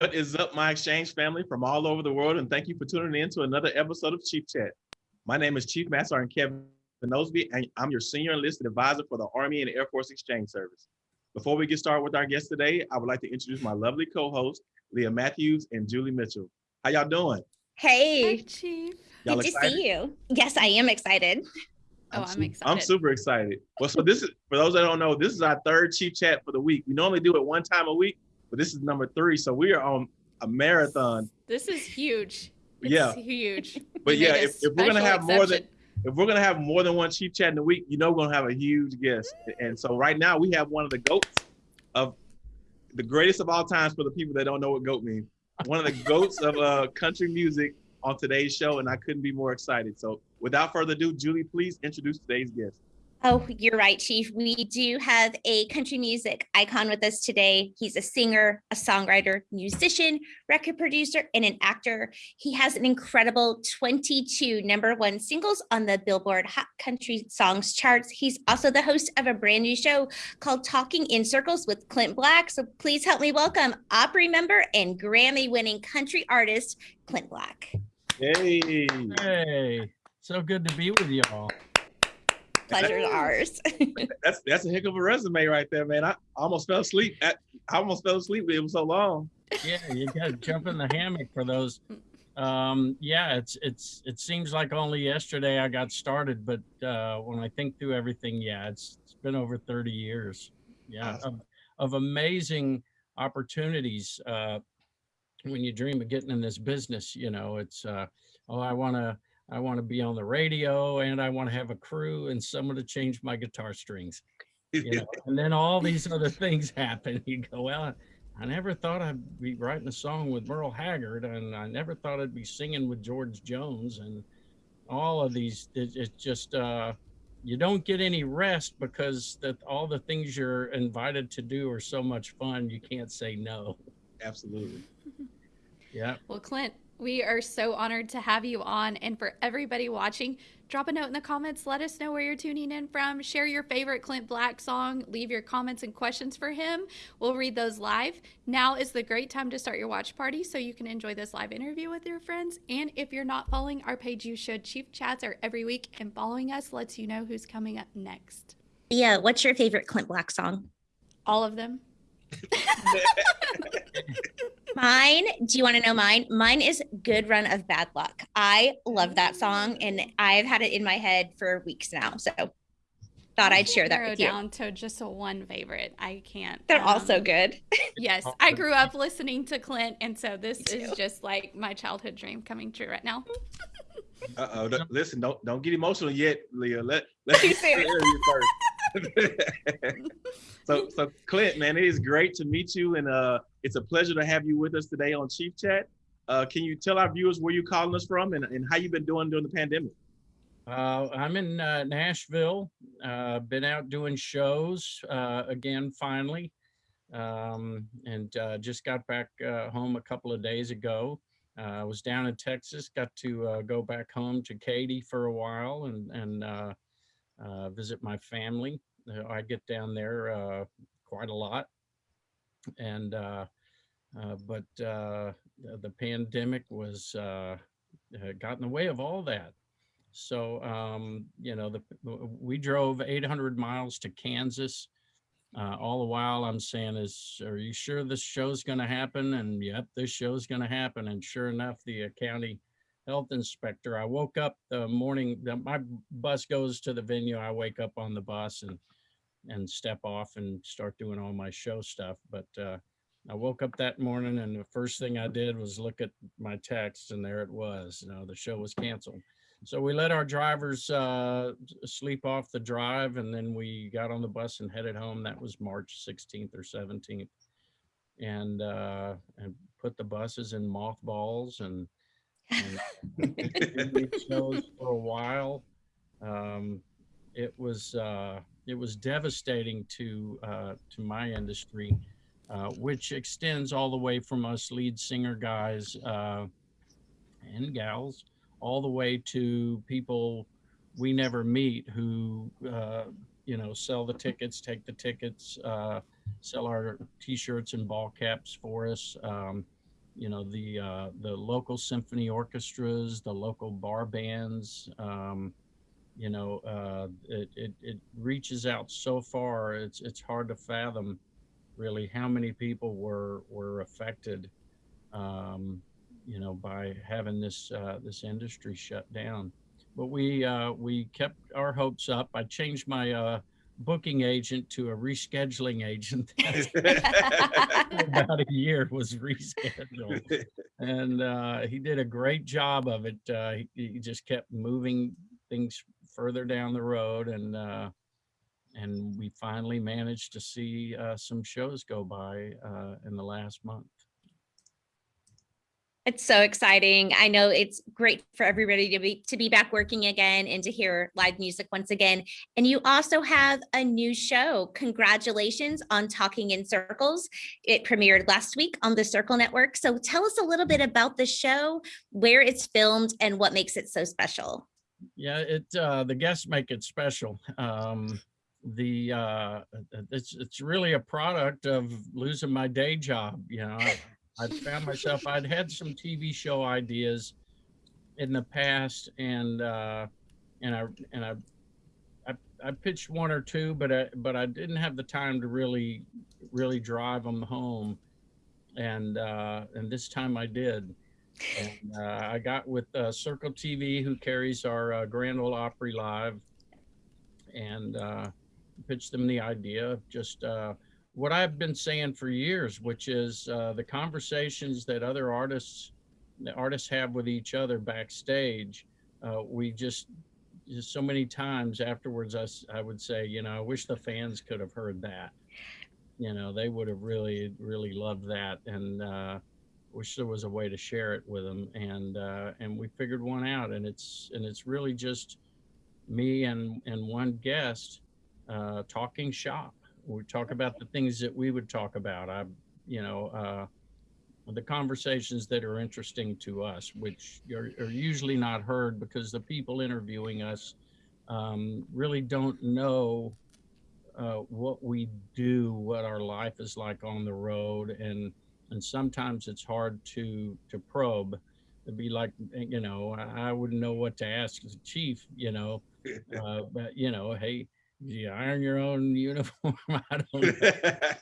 What is up, my exchange family from all over the world, and thank you for tuning in to another episode of Chief Chat. My name is Chief Master Sergeant Kevin Osby, and I'm your senior enlisted advisor for the Army and Air Force Exchange Service. Before we get started with our guest today, I would like to introduce my lovely co-hosts, Leah Matthews and Julie Mitchell. How y'all doing? Hey, Hi, Chief. Y'all good excited? to see you. Yes, I am excited. Oh, I'm su- I'm super excited. Well, so this is for those that don't know, this is our third Chief Chat for the week. We normally do it one time a week, but this is number three, so we are on a marathon. This is huge. It's Yeah. huge. But yeah, if, if we're gonna have more than if we're gonna have more than one chief chat in a week, you know we're gonna have a huge guest. And so right now we have one of the goats of the greatest of all times for the people that don't know what goat means. One of the goats of uh, country music on today's show, and I couldn't be more excited. So without further ado, Julie, please introduce today's guest. Oh, you're right, Chief. We do have a country music icon with us today. He's a singer, a songwriter, musician, record producer, and an actor. He has an incredible 22 number one singles on the Billboard Hot Country Songs charts. He's also the host of a brand new show called Talking in Circles with Clint Black. So please help me welcome Opry member and Grammy winning country artist, Clint Black. Hey, Hey, so good to be with y'all. Pleasure is ours. that's that's a heck of a resume right there, man. I almost fell asleep. At, I almost fell asleep. It was so long. Yeah, you got to jump in the hammock for those. Um, yeah, it's it's it seems like only yesterday I got started, but uh, when I think through everything, yeah, it's it's been over 30 years. Yeah, Awesome. of, of amazing opportunities. Uh, when you dream of getting in this business, you know, it's uh, oh, I want to I want to be on the radio and I want to have a crew and someone to change my guitar strings. you know, and then all these other things happen. You go, well, I never thought I'd be writing a song with Merle Haggard, and I never thought I'd be singing with George Jones, and all of these. It, it's just uh, you don't get any rest because that all the things you're invited to do are so much fun. You can't say no. Absolutely. Yeah. Well, Clint, we are so honored to have you on. And for everybody watching, drop a note in the comments. Let us know where you're tuning in from. Share your favorite Clint Black song. Leave your comments and questions for him. We'll read those live. Now is the great time to start your watch party so you can enjoy this live interview with your friends. And if you're not following our page, you should. Chief Chats are every week, and following us lets you know who's coming up next. yeah, what's your favorite Clint Black song? All of them. Mine, do you want to know mine? Mine is Good Run of Bad Luck. I love that song and I've had it in my head for weeks now. So thought I'd share that Narrow with you. down to just a one favorite. I can't. They're all so um, good. Yes, Oh, I grew up listening to Clint, and so this is just like my childhood dream coming true right now. Uh oh. Listen, don't don't get emotional yet, Leah. Let let Too me hear you first. so so Clint, man, it is great to meet you, and uh, it's a pleasure to have you with us today on Chief Chat. Uh, can you tell our viewers where you're calling us from and, and how you've been doing during the pandemic? Uh, I'm in uh, Nashville. Uh, been out doing shows uh, again finally, um, and uh, just got back uh, home a couple of days ago. I was down in Texas. Got to go back home to Katy for a while and and uh, visit my family. Uh, I get down there uh, quite a lot, and uh, uh, but uh, the, the pandemic was got in the way of all that. So, um, you know, the, we drove 800 miles to Kansas. All the while I'm saying is, are you sure this show's going to happen? And yep, this show's going to happen. And sure enough, the county health inspector, I woke up the morning that my bus goes to the venue. I wake up on the bus and, and step off and start doing all my show stuff. But, uh, I woke up that morning and the first thing I did was look at my text and there it was, you know, the show was canceled. So we let our drivers uh, sleep off the drive, and then we got on the bus and headed home. That was March 16th or 17th, and uh, and put the buses in mothballs and shows for a while. Um, it was uh, it was devastating to uh, to my industry, uh, which extends all the way from us lead singer guys uh, and gals all the way to people we never meet who uh, you know sell the tickets take the tickets uh, sell our t-shirts and ball caps for us um, you know, the, uh, the local symphony orchestras, the local bar bands, um, you know, uh, it, it, it reaches out so far. It's, it's hard to fathom really how many people were, were affected, um, you know, by having this, uh, this industry shut down. But we, uh, we kept our hopes up. I changed my, uh, booking agent to a rescheduling agent. About a year was rescheduled and uh, he did a great job of it. Uh, he, he just kept moving things further down the road, and uh, and we finally managed to see uh, some shows go by uh, in the last month. It's so exciting. I know it's great for everybody to be to be back working again and to hear live music once again. And you also have a new show. Congratulations on Talking in Circles. It premiered last week on the Circle Network. So tell us a little bit about the show, where it's filmed, and what makes it so special. Yeah, it uh, the guests make it special. Um, the uh, it's it's really a product of losing my day job. You know, I, found myself I'd had some TV show ideas in the past, and uh, and I and I, I I pitched one or two, but I but I didn't have the time to really really drive them home, and uh, and this time I did. And uh, I got with uh, Circle TV, who carries our uh, Grand Ole Opry Live, and uh, pitched them the idea of just uh, what I've been saying for years, which is uh, the conversations that other artists, the artists have with each other backstage. Uh, we just, just so many times afterwards, I, I would say, you know, I wish the fans could have heard that. You know, they would have really, really loved that, and uh, wish there was a way to share it with them. And uh, and we figured one out, and it's and it's really just me and and one guest uh, talking shop. We talk about the things that we would talk about. I, you know, uh, the conversations that are interesting to us, which are, are usually not heard because the people interviewing us um, really don't know uh, what we do, what our life is like on the road, and and sometimes it's hard to to probe. It'd be like, you know, I I wouldn't know what to ask the chief, you know, uh, but you know, hey, you iron your own uniform? I don't know.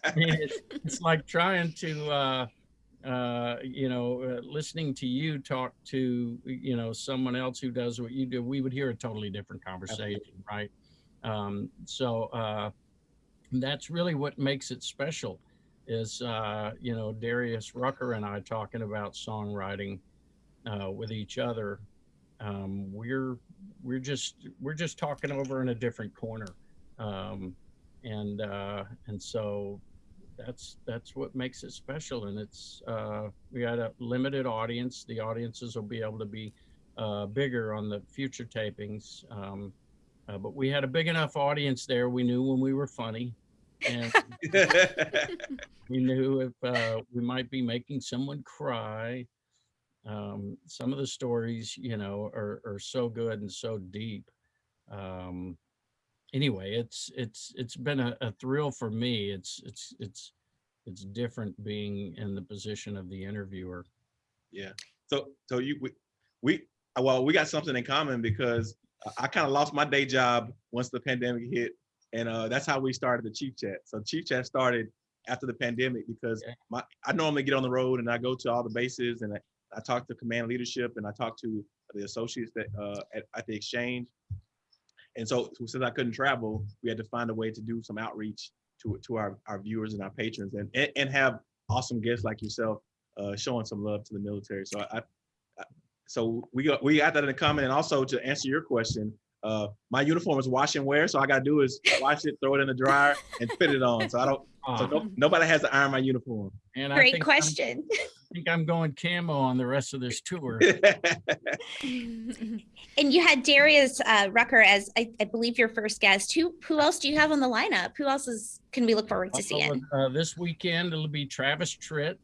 I mean, it's, it's like trying to, uh, uh, you know, uh, listening to you talk to, you know, someone else who does what you do. We would hear a totally different conversation, right? Um, so uh, that's really what makes it special. Is uh, you know Darius Rucker and I talking about songwriting uh, with each other. Um, we're we're just we're just talking over in a different corner um, and uh, and so that's that's what makes it special. And it's uh, we got a limited audience. The audiences will be able to be uh, bigger on the future tapings. Um, uh, but we had a big enough audience there. We knew when we were funny. And we knew if uh, we might be making someone cry. Um, some of the stories you know are, are so good and so deep. Um, anyway, it's it's it's been a, a thrill for me. It's it's it's it's different being in the position of the interviewer. Yeah. So so you we, we well we got something in common because I- kind of lost my day job once the pandemic hit, and uh, that's how we started the Chief Chat. So Chief Chat started after the pandemic because Okay. my I normally get on the road and I go to all the bases and I, I talk to command leadership and I talk to the associates that uh, at, at the exchange. And so since I couldn't travel, we had to find a way to do some outreach to to our, our viewers and our patrons and, and and have awesome guests like yourself uh, showing some love to the military. So I, I so we got we got that in the comment, and also to answer your question, uh, my uniform is wash and wear, so all I gotta do is wash it, throw it in the dryer, and fit it on. So I don't, so no, nobody has to iron my uniform. and Great think I'm- question. I think I'm going camo on the rest of this tour. And you had Darius uh, Rucker as I, I believe your first guest. Who who else do you have on the lineup? Who else is can we look forward to seeing? Uh, this weekend it'll be Travis Tritt,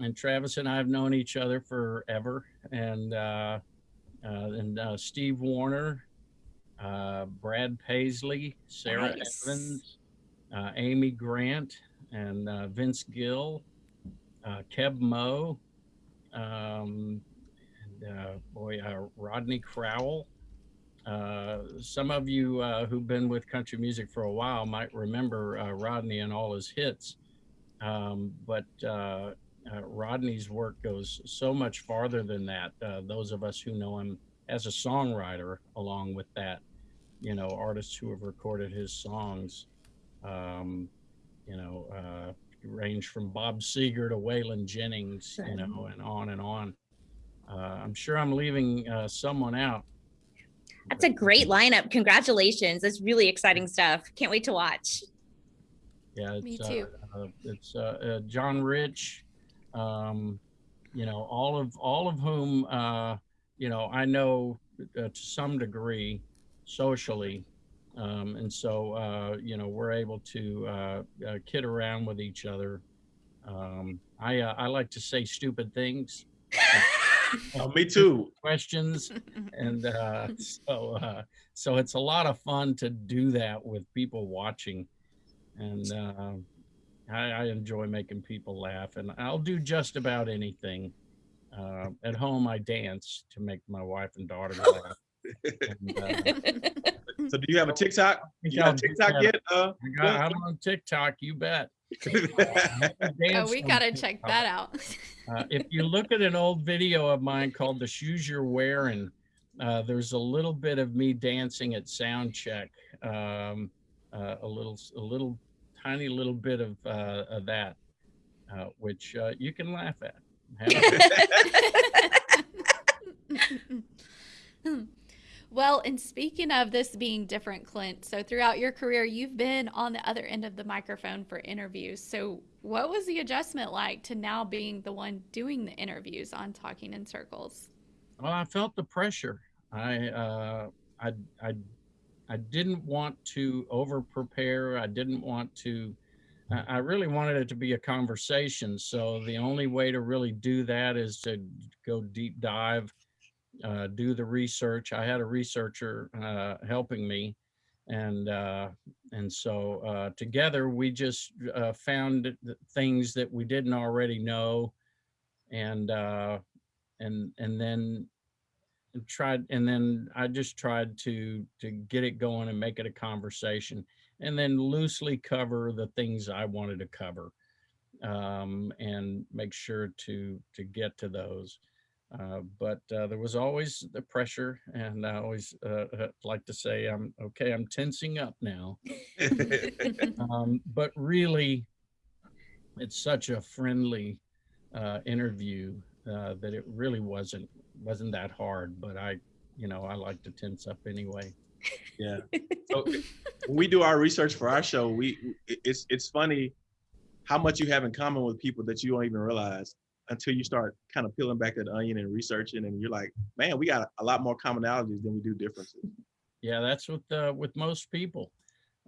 and Travis and I have known each other forever, and uh, uh, and uh, Steve Wariner, uh, Brad Paisley, Sara Nice. Evans, uh, Amy Grant, and uh, Vince Gill, uh, Keb Mo, Um, and, uh, boy, uh, Rodney Crowell. Uh, some of you uh, who've been with country music for a while might remember uh, Rodney and all his hits. Um, but Rodney's work goes so much farther than that. Those of us who know him as a songwriter, along with that, you know, artists who have recorded his songs, um, you know, range from Bob Seger to Waylon Jennings, you know, and on and on. Uh, I'm sure I'm leaving uh, someone out. That's a great lineup. Congratulations. That's really exciting stuff. Can't wait to watch. Yeah, it's, Me uh, too. uh, it's uh, uh, John Rich, um, you know, all of all of whom uh, you know I know uh, to some degree socially, um, and so uh, you know we're able to uh, uh, kid around with each other. Um, I uh, I like to say stupid things, Oh, me too. questions, and uh, so uh, so it's a lot of fun to do that with people watching, and uh, I, I enjoy making people laugh, and I'll do just about anything. Uh, at home, I dance to make my wife and daughter laugh. And, uh, So do you have a TikTok? think You I'll got do TikTok yet? Uh, I got, I'm on TikTok, you bet. Oh, we gotta check that out. Uh, if you look at an old video of mine called "The Shoes You're Wearing," uh, there's a little bit of me dancing at sound check. Um, uh, a little, a little, tiny little bit of, uh, of that, uh, which uh, you can laugh at. Well, and speaking of this being different, Clint, so throughout your career, you've been on the other end of the microphone for interviews. So, what was the adjustment like to now being the one doing the interviews on Talking in Circles? Well, I felt the pressure. I, uh, I, I, I didn't want to over prepare. I didn't want to. I really wanted it to be a conversation. So the only way to really do that is to go deep dive, uh, do the research. I had a researcher uh, helping me, and uh, and so uh, together we just uh, found things that we didn't already know, and uh, and and then tried and then i just tried to to get it going and make it a conversation and then loosely cover the things i wanted to cover um, and make sure to to get to those uh, but uh, there was always the pressure and i always uh, uh, like to say i'm okay i'm tensing up now. Um, but really it's such a friendly uh, interview uh, that it really wasn't wasn't that hard but i you know i like to tense up anyway. Yeah. So when we do our research for our show, we it's it's funny how much you have in common with people that you don't even realize until you start kind of peeling back that onion and researching, and you're like, man, we got a lot more commonalities than we do differences. yeah that's with uh, with most people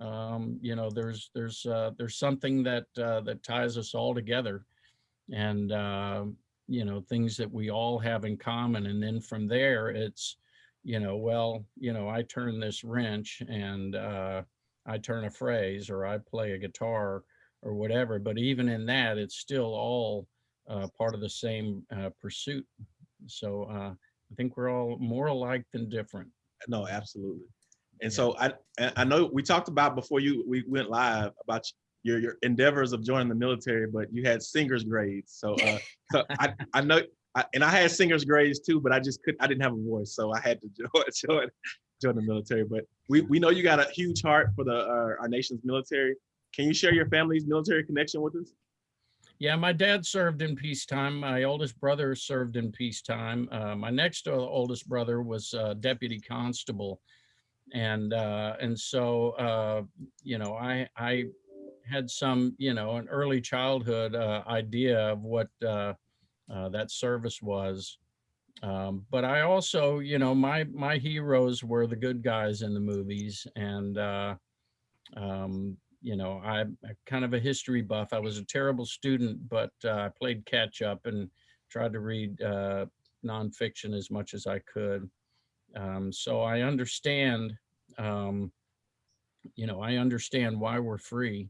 um, you know there's there's uh, there's something that uh, that ties us all together and uh, you know things that we all have in common and then from there it's you know well you know i turn this wrench and uh, i turn a phrase or i play a guitar or whatever but even in that it's still all uh, part of the same uh, pursuit so uh, i think we're all more alike than different No, absolutely. And Yeah. so I I know we talked about before you we went live about your your endeavors of joining the military, but you had singer's grades. So uh, so I I know I, and I had singer's grades too, but I just couldn't I didn't have a voice, so I had to join join, join the military. But we we know you got a huge heart for the uh, our nation's military. Can you share your family's military connection with us? Yeah, my dad served in peacetime. My oldest brother served in peacetime. Uh, my next oldest brother was uh, deputy constable, and uh, and so uh, you know I I had some you know an early childhood uh, idea of what uh, uh, that service was. Um, but I also, you know, my my heroes were the good guys in the movies, and uh, um, you know, I'm kind of a history buff. I was a terrible student, but uh, I played catch up and tried to read uh, nonfiction as much as I could. Um, so I understand, um, you know, I understand why we're free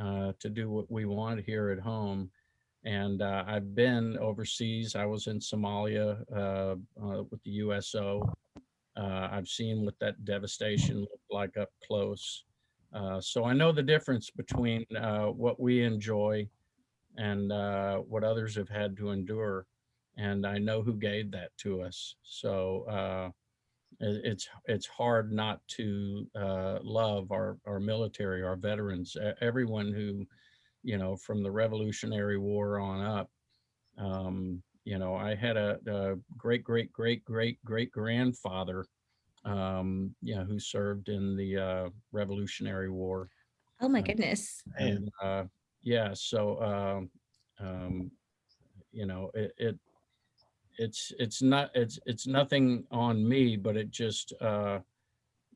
uh, to do what we want here at home. And uh, I've been overseas. I was in Somalia uh, uh, with the USO. I've seen what that devastation looked like up close. Uh, so I know the difference between uh, what we enjoy and uh, what others have had to endure. And I know who gave that to us. So uh, it's it's hard not to uh, love our our military, our veterans, everyone who, you know, from the Revolutionary War on up. Um, you know, I had a, a great great great great great grandfather, um, you know, who served in the uh, Revolutionary War. Oh my goodness. Man. And uh, yeah, so um, um, you know, it, it it's it's not it's it's nothing on me, but it just uh,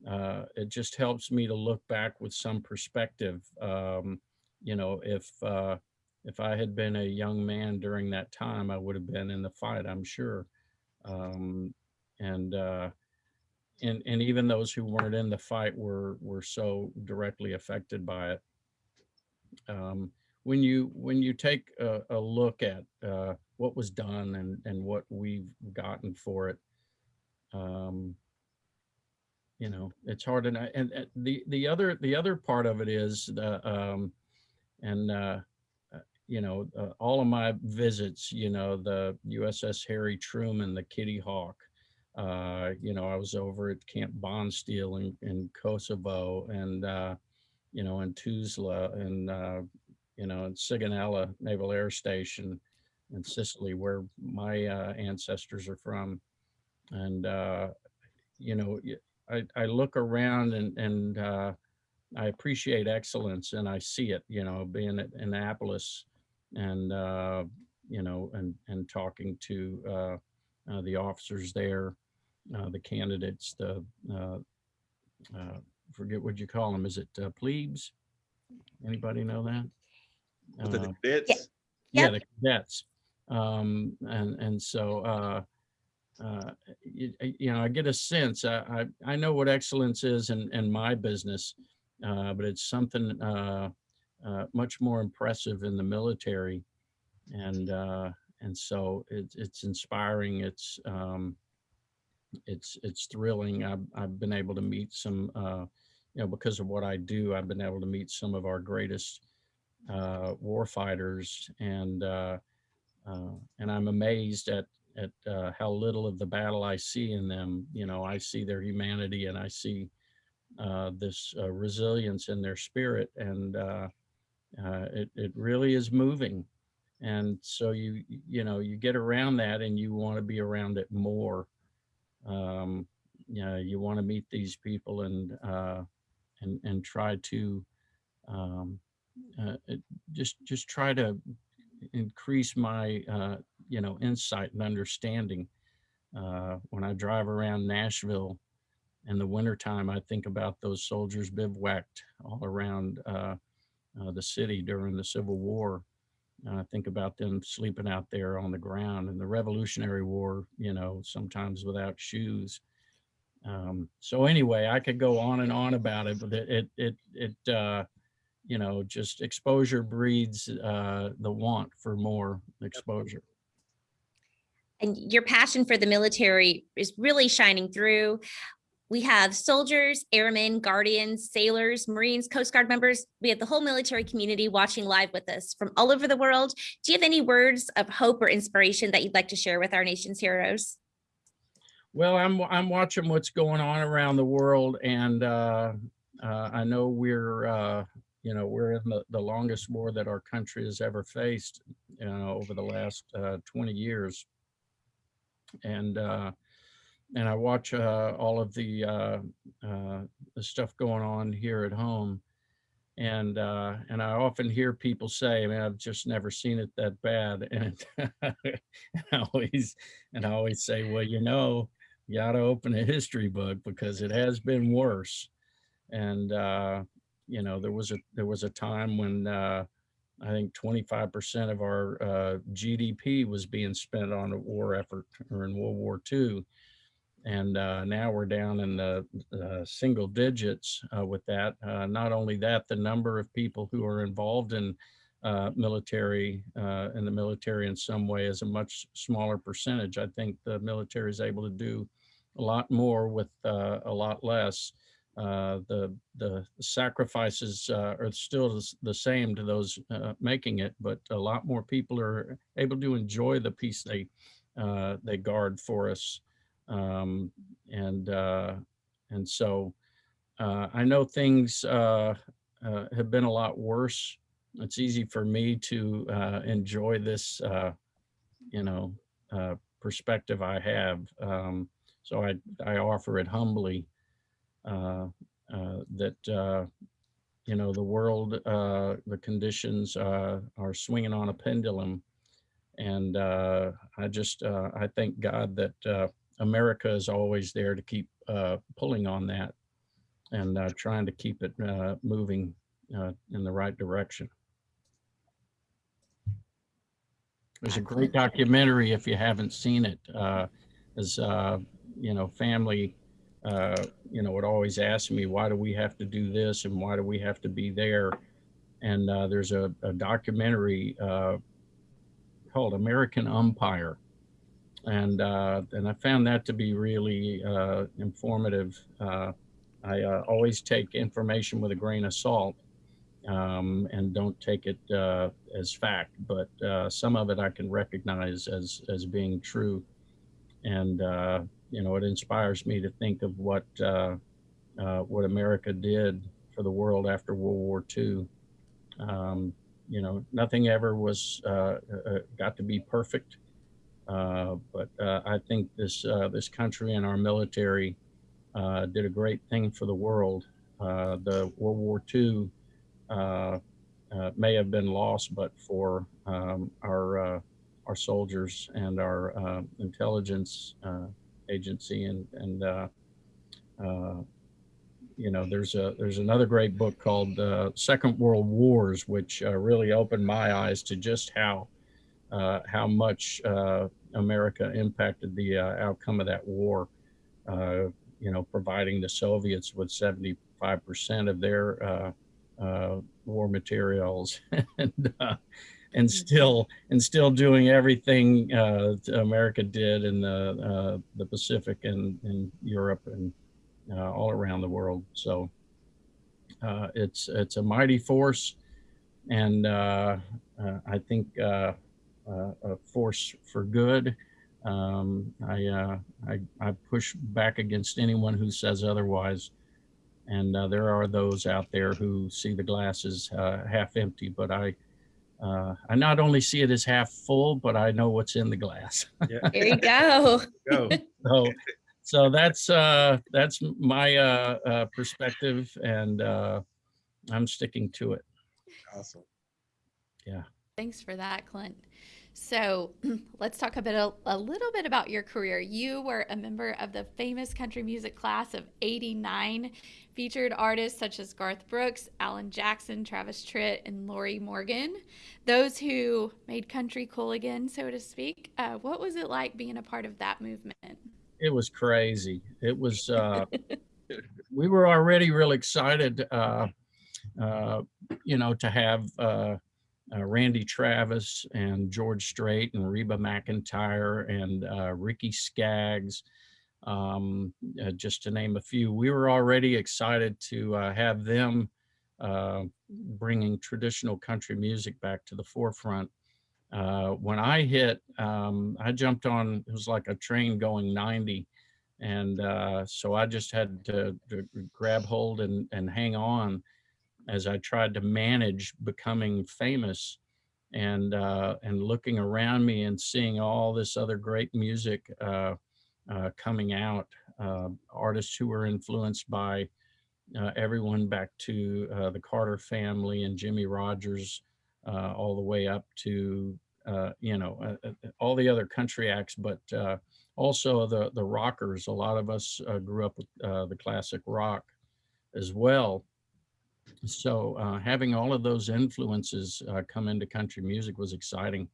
uh, it just helps me to look back with some perspective. Um, you know, if uh, if I had been a young man during that time, I would have been in the fight, I'm sure. Um, and uh, and and even those who weren't in the fight were were so directly affected by it. Um, when you when you take a, a look at uh, what was done and and what we've gotten for it, um, you know, it's hard to. And, and the the other the other part of it is the um, and uh, uh, you know uh, all of my visits, you know, the USS Harry Truman, the Kitty Hawk. Uh, you know, I was over at Camp Bondsteel in, in Kosovo and, uh, you know, in Tuzla and, uh, you know, in Sigonella Naval Air Station in Sicily, where my uh, ancestors are from. And, uh, you know, I, I look around and, and I appreciate excellence and I see it, you know, being at Annapolis and, you know, and, and talking to the officers there, uh, the candidates, the, uh, uh, forget what you call them. Is it uh, plebes? Anybody know that? Uh, the cadets? yeah, Yep. the cadets. Um, and, and so, uh, uh, you, you know, I get a sense, I, I, I know what excellence is in, in my business, uh, but it's something, uh, uh, much more impressive in the military. And, uh, and so it's, it's inspiring. It's, um, it's, it's thrilling. I've, I've been able to meet some, uh, you know, because of what I do, I've been able to meet some of our greatest, uh, war fighters and, uh, uh, and I'm amazed at, at, uh, how little of the battle I see in them. You know, I see their humanity and I see, uh, this, resilience in their spirit and, it, it really is moving. And so you, you know, you get around that and you want to be around it more. Um, you know, you want to meet these people and, uh, and, and try to, um, uh, just, just try to increase my, uh, you know, insight and understanding. Uh, when I drive around Nashville in the wintertime, I think about those soldiers bivouacked all around, uh, uh, the city during the Civil War. I think about them sleeping out there on the ground in the Revolutionary War, you know, sometimes without shoes. Um, so anyway, I could go on and on about it, but it, it, it, it uh, you know, just exposure breeds uh, the want for more exposure. And your passion for the military is really shining through. We have soldiers, airmen, guardians, sailors, Marines, Coast Guard members. We have the whole military community watching live with us from all over the world. Do you have any words of hope or inspiration that you'd like to share with our nation's heroes? Well, I'm I'm watching what's going on around the world, and uh, uh, I know we're uh, you know we're in the, the longest war that our country has ever faced, you know, over the last uh, 20 years, and uh, and I watch uh, all of the uh, uh, the stuff going on here at home, and uh, and I often hear people say, "Man, I've just never seen it that bad," and I always and I always say, "Well, you know." you got to open a history book because it has been worse. And uh, you know, there was a there was a time when I think 25% of our uh, GDP was being spent on a war effort or in World War II, and uh, now we're down in the uh, single digits uh, with that. Uh, not only that, the number of people who are involved in uh, military uh, and the military in some way is a much smaller percentage. I think the military is able to do a lot more with a lot less. The the sacrifices are still the same to those making it, but a lot more people are able to enjoy the peace they they guard for us, um, and uh, and so uh, I know things uh, uh, have been a lot worse. It's easy for me to uh, enjoy this, uh, you know, perspective I have. Um, so I I offer it humbly that you know the world, the conditions are swinging on a pendulum, and I just I thank God that America is always there to keep uh, pulling on that and uh, trying to keep it uh, moving uh, in the right direction. There's a great documentary if you haven't seen it. Uh, as uh, you know, family, uh, you know, would always ask me, why do we have to do this and why do we have to be there? And uh, there's a, a documentary uh, called American Umpire, and uh, and I found that to be really uh, informative. Uh, I uh, always take information with a grain of salt um, and don't take it uh, as fact, but uh, some of it I can recognize as as being true, and you know it inspires me to think of what what America did for the world after World War II. Um, you know, nothing ever was got to be perfect, but uh, I think this uh, this country and our military uh, did a great thing for the world. Uh, the World War II uh, uh, may have been lost, but for um, our uh, our soldiers and our uh, intelligence uh, agency, and and uh, uh, you know, there's a there's another great book called uh, Second World Wars, which uh, really opened my eyes to just how uh, how much uh, America impacted the uh, outcome of that war. Uh, you know, providing the Soviets with 75% of their uh, uh, war materials, and uh, and still and still doing everything uh, America did in the uh, the Pacific and in Europe and uh, all around the world. So uh, it's it's a mighty force, and uh, uh, I think uh, uh, a force for good. Um, I, uh, I I push back against anyone who says otherwise, and uh, there are those out there who see the glasses uh, half empty. But I uh, I not only see it as half full, but I know what's in the glass. Yeah. There you go. Go. so so that's uh that's my uh, uh perspective and uh i'm sticking to it Awesome. Thanks for that, Clint. So let's talk a bit a, a little bit about your career. You were a member of the famous country music class of 89, featured artists such as Garth Brooks, Alan Jackson, Travis Tritt, and Lorrie Morgan. Those who made country cool again, so to speak. Uh, what was it like being a part of that movement? it was crazy it was uh we were already real excited uh uh you know to have uh Randy Travis and George Strait and Reba McEntire and uh, Ricky Skaggs, um, uh, just to name a few. We were already excited to uh, have them uh, bringing traditional country music back to the forefront. Uh, when I hit, um, I jumped on, it was like a train going 90. And so I just had to, to grab hold and, and hang on as I tried to manage becoming famous and uh, and looking around me and seeing all this other great music uh, uh, coming out, uh, artists who were influenced by uh, everyone back to uh, the Carter family and Jimmie Rodgers, all the way up to you know all the other country acts, but also the the rockers. A lot of us grew up with the classic rock as well so uh, having all of those influences uh, come into country music was exciting.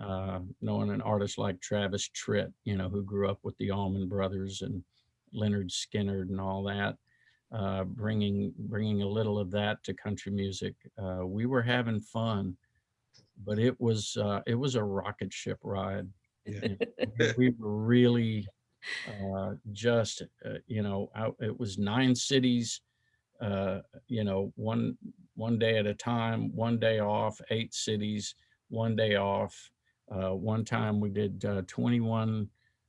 Uh, knowing an artist like Travis Tritt, you know, who grew up with the Allman Brothers and Lynyrd Skynyrd and all that, uh, bringing bringing a little of that to country music. Uh, we were having fun, but it was uh, it was a rocket ship ride. Yeah. We were really uh, just uh, you know out, it was nine cities uh, you know one one day at a time one day off eight cities one day off uh, one time we did uh, 21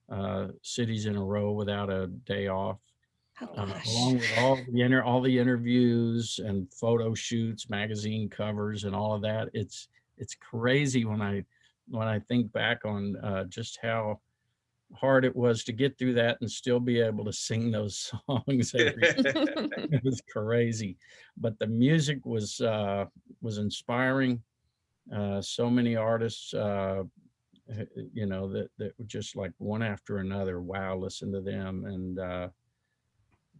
uh, cities in a row without a day off Oh, uh, along with all the inter all the interviews and photo shoots, magazine covers, and all of that. It's it's crazy when I when I think back on uh, just how hard it was to get through that and still be able to sing those songs. Every, it was crazy, but the music was uh, was inspiring. Uh, so many artists, uh, you know, that that were just like one after another. Wow, listen to them and. Uh,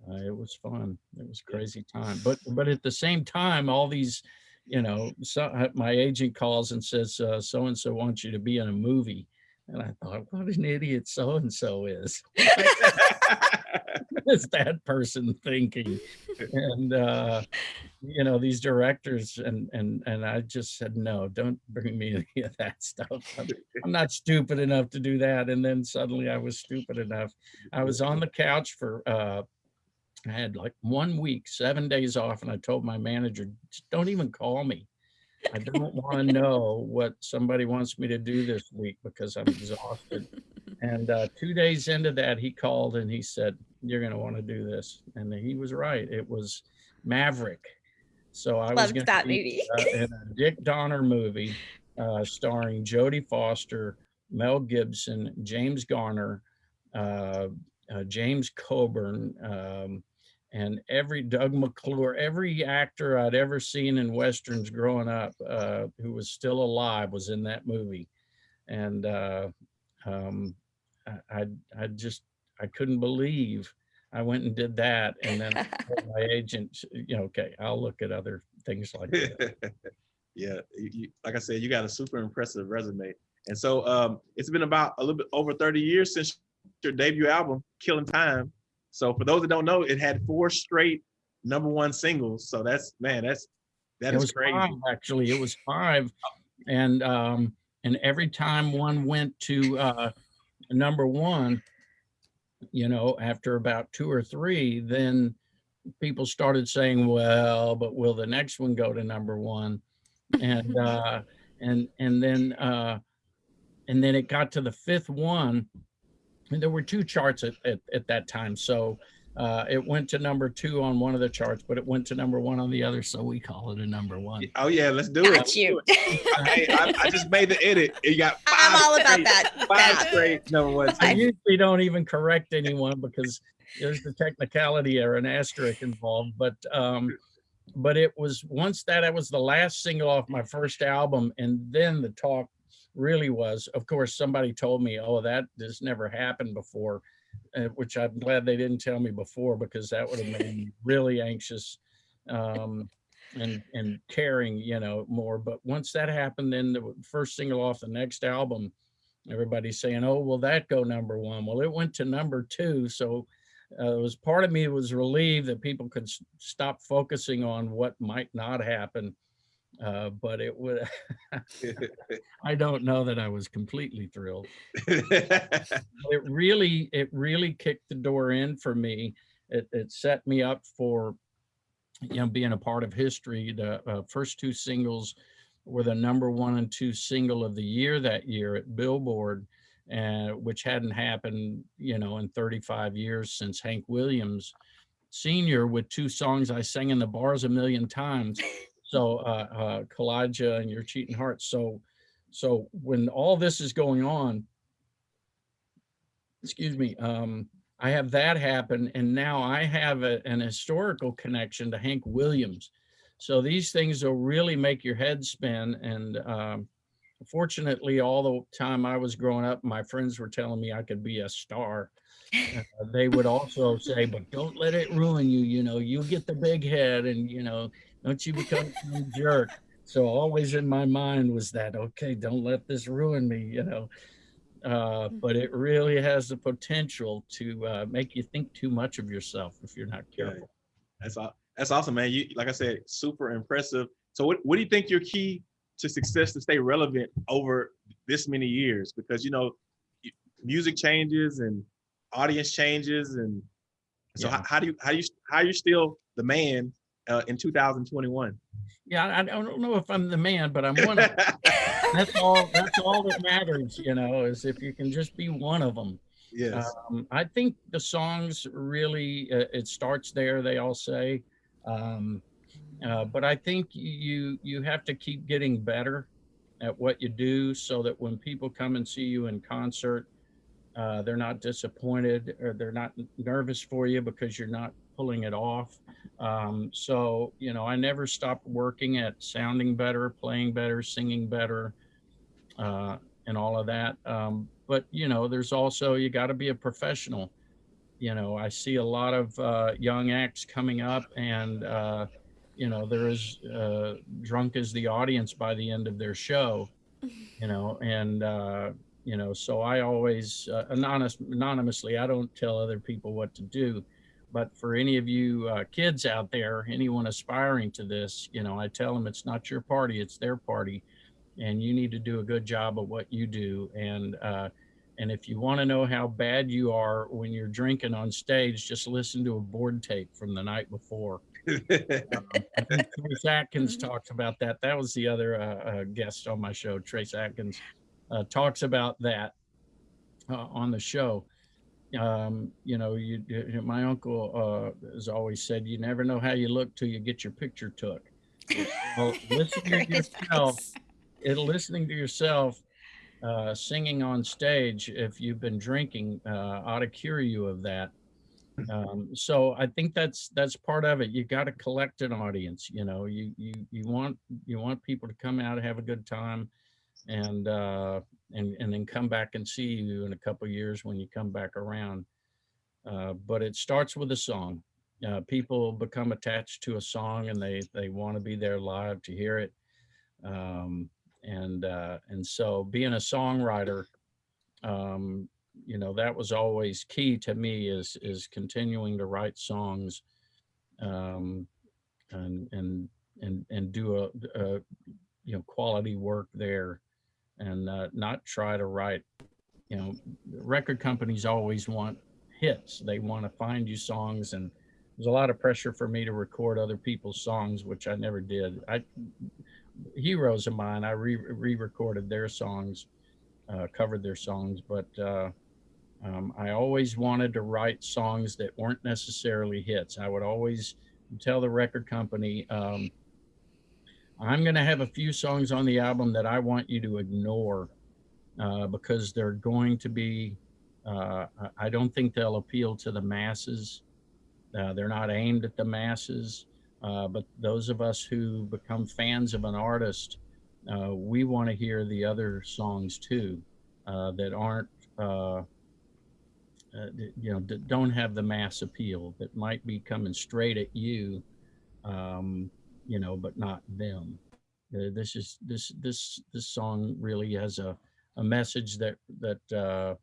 uh, it was fun. It was crazy time. But but at the same time, all these, you know, so uh, my agent calls and says, so and so wants you to be in a movie. And I thought, what an idiot so and so is. Is that person thinking? And uh, you know, these directors and and and I just said, no, don't bring me any of that stuff. I'm, I'm not stupid enough to do that. And then suddenly I was stupid enough. I was on the couch for uh I had like one week, seven days off, and I told my manager, don't even call me. I don't want to know what somebody wants me to do this week because I'm exhausted. And uh, two days into that, he called and he said, You're going to want to do this. And he was right. It was Maverick. So I was Loved going that be movie. uh, in a Dick Donner movie uh, starring Jodie Foster, Mel Gibson, James Garner, uh, uh, James Coburn, um, and every Doug McClure, every actor I'd ever seen in westerns growing up uh, who was still alive was in that movie, and uh, um, I, I just I couldn't believe I went and did that, and then my agent, you know, okay, I'll look at other things like that. yeah, you, you- like I said, you got a super impressive resume. And so um, it's been about a little bit over 30 years since your debut album, Killing Time. So for those that don't know, it had four straight number one singles. So that's man, that's that it is was crazy. five actually it was five and um and every time one went to uh number one you know after about two or three then people started saying well but will the next one go to number one and uh and and then uh and then it got to the fifth one and there were two charts at, at, at that time so uh, it went to number two on one of the charts, but it went to number one on the other, so we call it a number one. Oh yeah, let's do it. Got you. I, I, I just made the edit. You got five I'm all about straight- that. Five That. straight number ones. I usually don't even correct anyone because there's the technicality or an asterisk involved, but um, but it was once that I was the last single off my first album, and then the talk really was. Of course, somebody told me, "Oh, that this never happened before," uh, which I'm glad they didn't tell me before because that would have made me really anxious. Um, and and caring, you know, more. But once that happened, then the first single off the next album, everybody's saying, "Oh, will that go number one?" Well, it went to number two, so uh, it was part of me was relieved that people could stop focusing on what might not happen. Uh, but it would, I don't know that I was completely thrilled. It really, it really kicked the door in for me. It, it set me up for, you know, being a part of history. The uh, first two singles were the number one and two single of the year that year at Billboard, uh, which hadn't happened, you know, in 35 years since Hank Williams Senior with two songs I sang in the bars a million times. So uh, uh, Kaw-Liga and Your Cheating hearts. So, so when all this is going on, excuse me, um, I have that happen, and now I have a, an historical connection to Hank Williams. So these things will really make your head spin. And um, fortunately, all the time I was growing up, my friends were telling me I could be a star. Uh, they would also say, "But don't let it ruin you. You know, you get the big head, and you know, don't you become some jerk." So always in my mind was that, okay, don't let this ruin me. You know uh, but it really has the potential to uh, make you think too much of yourself if you're not Yeah. careful. That's aw- that's awesome, man. You like I said, super impressive. So what, what do you think your key to success to stay relevant over this many years? Because you know, music changes and audience changes, and so Yeah. how, how do you how do you how are you still the man uh, in 2021? Yeah, I I don't know if I'm the man, but I'm one of, that's all, that's all that matters, you know, is if you can just be one of them. yes. Um, I think the songs really, uh, it starts there, they all say. Um, uh, but I think you, you have to keep getting better at what you do so that when people come and see you in concert, uh, they're not disappointed or they're not nervous for you because you're not pulling it off. Um, so, you know, I never stopped working at sounding better, playing better, singing better, uh, and all of that. Um, but, you know, there's also, you got to be a professional. You know, I see a lot of uh, young acts coming up and, uh, you know, they're as uh, drunk as the audience by the end of their show, you know, and, uh, you know, so I always, uh, anonymous, anonymously, I don't tell other people what to do but for any of you uh, kids out there, anyone aspiring to this, you know, I tell them it's not your party, it's their party, and you need to do a good job of what you do. And uh, and if you want to know how bad you are when you're drinking on stage, just listen to a board tape from the night before. I think Trace Atkins Mhm. talks about that. That was the other uh, uh, guest on my show. Trace Atkins uh, talks about that uh, on the show. Um, you know, you, you- my uncle uh, has always said, "You never know how you look till you get your picture took." Well, listening to yourself, it listening to yourself uh, singing on stage, if you've been drinking, uh, ought to cure you of that. Um, so I think that's that's part of it. You got to collect an audience. You know, you you you want you want people to come out and have a good time, and uh, and and then come back and see you in a couple years when you come back around. Uh, but it starts with a song. Uh, people become attached to a song and they they want to be there live to hear it. Um, and uh, and so being a songwriter, um, you know, that was always key to me is is continuing to write songs, um, and and and and do a, a you know quality work there, and uh, not try to write. You know, record companies always want hits. They want to find you songs, and there's a lot of pressure for me to record other people's songs, which I never did. I heroes of mine, I re re-recorded their songs, uh, covered their songs, but uh, um, I always wanted to write songs that weren't necessarily hits. I would always tell the record company, um, I'm going to have a few songs on the album that I want you to ignore uh, because they're going to be, uh, I- don't think they'll appeal to the masses. Uh, they're not aimed at the masses. Uh, but those of us who become fans of an artist, uh, we want to hear the other songs too uh, that aren't, you know, don't have the mass appeal that might be coming straight at you, um, you know, but not them. Uh, this is this this this song really has a a message that that uh,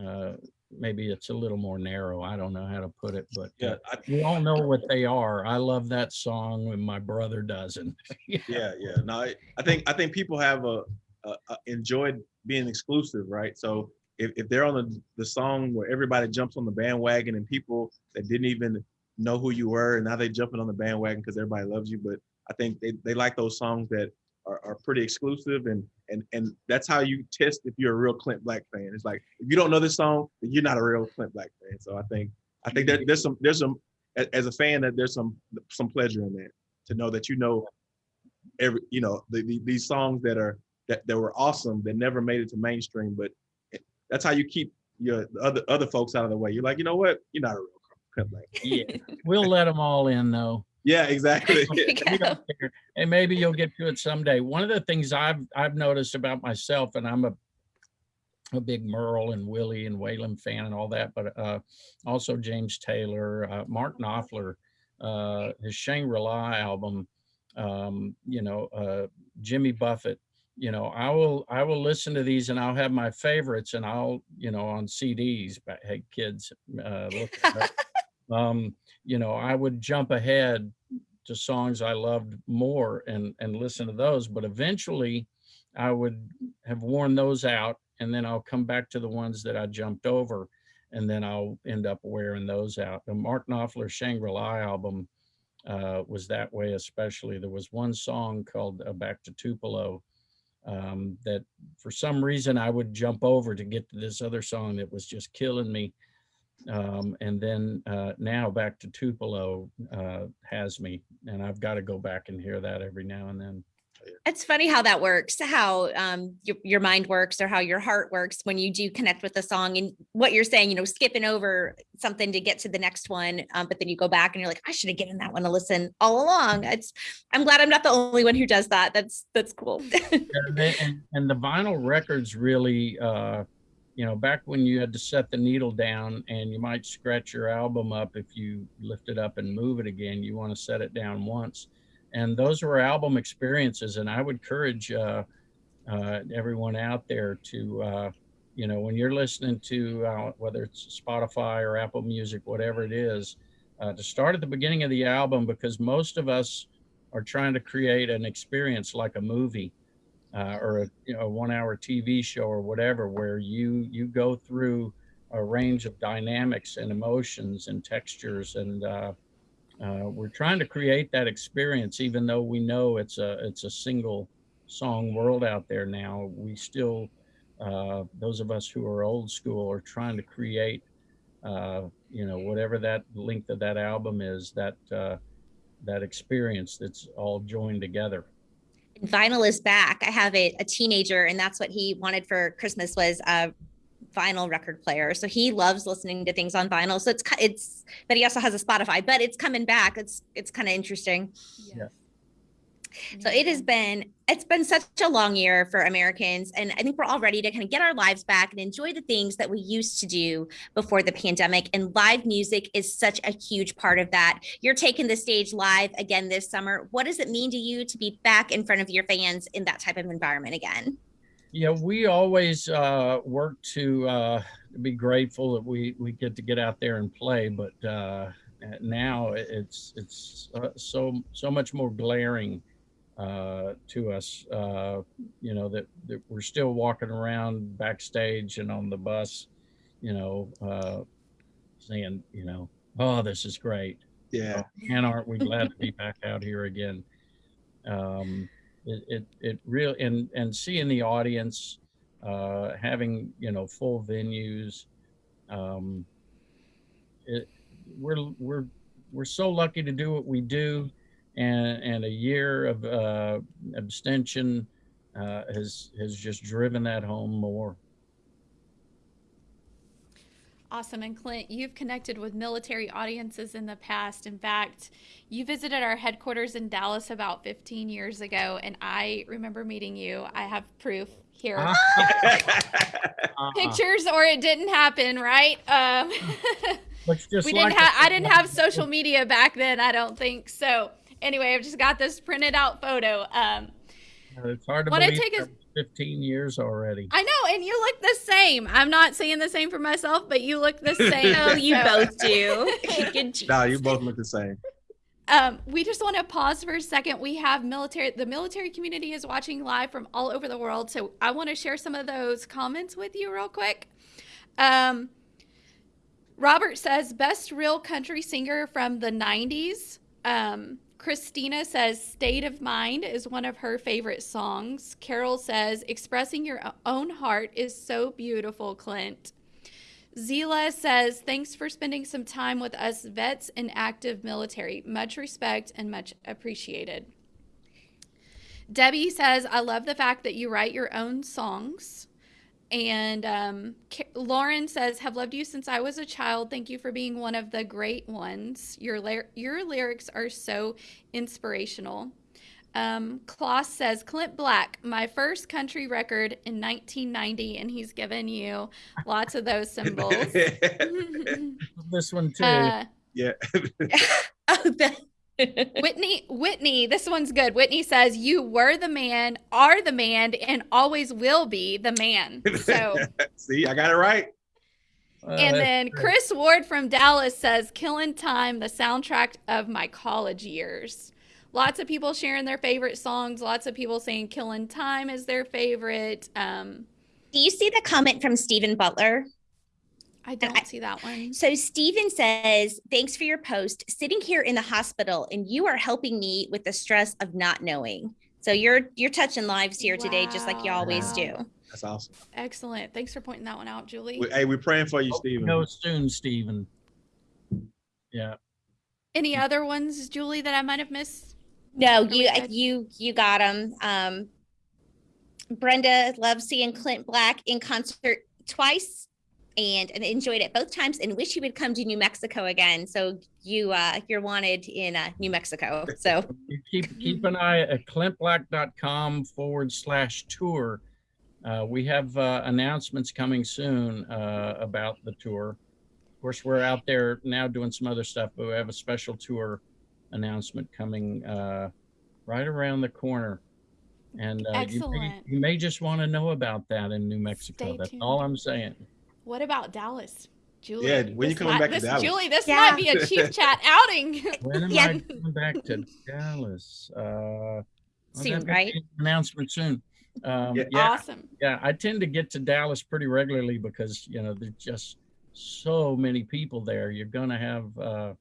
uh, maybe it's a little more narrow. I don't know how to put it, but uh, yeah, I, we all know what they are. I love that song, and my brother doesn't. yeah, yeah. No, I, I think I think people have a, a, a enjoyed being exclusive, right? So if, if they're on the, the song where everybody jumps on the bandwagon and people that didn't even know who you were and now they jumping on the bandwagon because everybody loves you. But I think they, they like those songs that are, are pretty exclusive and and and that's how you test if you're a real Clint Black fan. It's like if you don't know this song, you're not a real Clint Black fan. So I think I think there, there's some there's some as a fan that there's some some pleasure in that to know that you know every you know the, the, these songs that are that, that were awesome that never made it to mainstream but that's how you keep your other other folks out of the way you're like you know what you're not a real. Yeah, we'll let them all in though. yeah exactly There you We go. don't care. And maybe you'll get to it someday. One of the things I've I've noticed about myself, and I'm a a big Merle and Willie and Waylon fan and all that, but uh, also James Taylor, uh, Mark Knopfler, uh, his Shangri-La album, um, you know, uh, Jimmy Buffett. You know, I will I will listen to these and I'll have my favorites and I'll you know on CDs. But hey, kids, uh, look. um, you know, I would jump ahead to songs I loved more and and listen to those. But eventually, I would have worn those out, and then I'll come back to the ones that I jumped over, and then I'll end up wearing those out. The Mark Knopfler Shangri-La album uh, was that way, especially. There was one song called uh, "Back to Tupelo." Um, that for some reason I would jump over to get to this other song that was just killing me um, and then uh, now back to Tupelo uh, has me, and I've got to go back and hear that every now and then. It's funny how that works, how um, your, your mind works or how your heart works when you do connect with the song and what you're saying, you know, skipping over something to get to the next one. Um, but then you go back and you're like, I should have given that one a listen all along. It's, I'm glad I'm not the only one who does that. That's, that's cool. and, and, and the vinyl records really, uh, you know, back when you had to set the needle down and you might scratch your album up if you lift it up and move it again, you want to set it down once. And those were album experiences. And I would encourage uh, uh, everyone out there to, uh, you know, when you're listening to uh, whether it's Spotify or Apple Music, whatever it is, uh, to start at the beginning of the album because most of us are trying to create an experience like a movie uh, or a you know a one hour TV show or whatever where you you go through a range of dynamics and emotions and textures and uh, uh, we're trying to create that experience even though we know it's a it's a single song world out there now we still uh, those of us who are old school are trying to create uh, you know whatever that length of that album is that uh, that experience that's all joined together vinyl is back. I have a, a teenager and that's what he wanted for Christmas was a vinyl record player. So he loves listening to things on vinyl. So it's, it's, but he also has a Spotify, but it's coming back. It's, it's kind of interesting. Yeah. So it has been, it's been such a long year for Americans. And I think we're all ready to kind of get our lives back and enjoy the things that we used to do before the pandemic. And live music is such a huge part of that. You're taking the stage live again this summer. What does it mean to you to be back in front of your fans in that type of environment again? Yeah, we always uh, work to uh, be grateful that we, we get to get out there and play, but uh, now it's it's uh, so so much more glaring uh, to us. Uh, you know that, that we're still walking around backstage and on the bus, you know, uh, saying, you know, oh, this is great. Yeah. and aren't we glad to be back out here again? Um, it, it, it really, and, and seeing the audience, uh, having, you know, full venues, um, it, we're, we're, we're so lucky to do what we do. And, and a year of, uh, abstention, uh, has, has just driven that home more. Awesome. And Clint, you've connected with military audiences in the past. In fact, you visited our headquarters in Dallas about 15 years ago, and I remember meeting you. I have proof here. Uh-uh. Pictures or it didn't happen, right? Um, just we like didn't have I didn't have social media back then, I don't think. So anyway, I've just got this printed out photo. Um, It's hard to believe take a- 15 years already. I know, and you look the same. I'm not saying the same for myself, but you look the same. Oh, you both do. No, you both look the same. Um, we just want to pause for a second. We have military, the military community is watching live from all over the world. So I want to share some of those comments with you real quick. Um, Robert says, best real country singer from the 90s. Um, Christina says, State of Mind is one of her favorite songs. Carol says, expressing your own heart is so beautiful, Clint. Zila says, thanks for spending some time with us vets and active military. Much respect and much appreciated. Debbie says, I love the fact that you write your own songs. And um, Lauren says, have loved you since I was a child. Thank you for being one of the great ones. Your, ly- your lyrics are so inspirational. Um, Kloss says, Clint Black, my first country record in 1990. And he's given you lots of those symbols. This one too. Uh, yeah. Oh, the- Whitney, Whitney, this one's good. Whitney says, You were the man, are the man, and always will be the man. So, See, I got it right. Uh, and that's then great. Chris Ward from Dallas says, Killing Time, the soundtrack of my college years. lots of people sharing their favorite songs. Lots of people saying "Killing Time" is their favorite. Um, Do you see the comment from Stephen Butler? I I- don't see that one. So Stephen says, "Thanks for your post. Sitting here in the hospital, and you are helping me with the stress of not knowing. So you're you're touching lives here today, just like you always Wow. do. That's awesome. Excellent. Thanks for pointing that one out, Julie. We- Hey, we're praying for you, Hope you Stephen. Go soon, Stephen. Yeah. Any other ones, Julie, that I might have missed? No, Are you you you got them. Um, Brenda loves seeing Clint Black in concert twice, and, and enjoyed it both times, and wish you would come to New Mexico again. So you uh, you're wanted in uh, New Mexico. So keep keep an eye at clintblack.com forward slash tour. Uh, we have uh, announcements coming soon uh, about the tour. Of course, we're out there now doing some other stuff, but we have a special tour announcement coming uh, right around the corner. And uh, you, may, you may just want to know about that in New Mexico. Stay That's tuned. all I'm saying. What about Dallas? Julie, Yeah, when you this coming might- back to this- Dallas? Julie, this Yeah. might be a Chief Chat outing. When am Yeah. I coming back to Dallas? Uh, Soon, right? Announcement soon. Um, Yeah. yeah, Awesome. yeah, I tend to get to Dallas pretty regularly because you know there's just so many people there. You're gonna have uh,